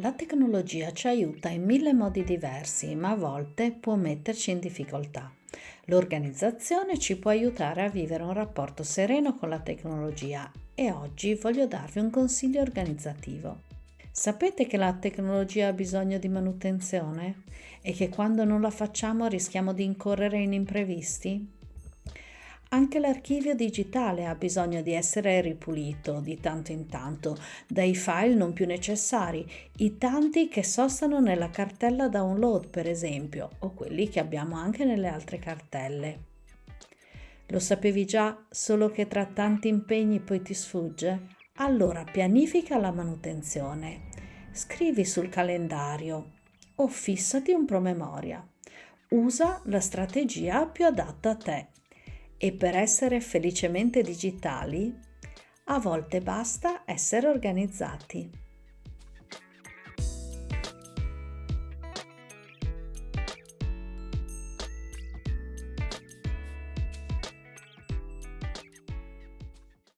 La tecnologia ci aiuta in mille modi diversi, ma a volte può metterci in difficoltà. L'organizzazione ci può aiutare a vivere un rapporto sereno con la tecnologia e oggi voglio darvi un consiglio organizzativo. Sapete che la tecnologia ha bisogno di manutenzione e che quando non la facciamo rischiamo di incorrere in imprevisti? Anche l'archivio digitale ha bisogno di essere ripulito di tanto in tanto dai file non più necessari, i tanti che sostano nella cartella download per esempio, o quelli che abbiamo anche nelle altre cartelle. Lo sapevi già, solo che tra tanti impegni poi ti sfugge? Allora pianifica la manutenzione. Scrivi sul calendario o fissati un promemoria. Usa la strategia più adatta a te e per essere felicemente digitali, a volte basta essere organizzati.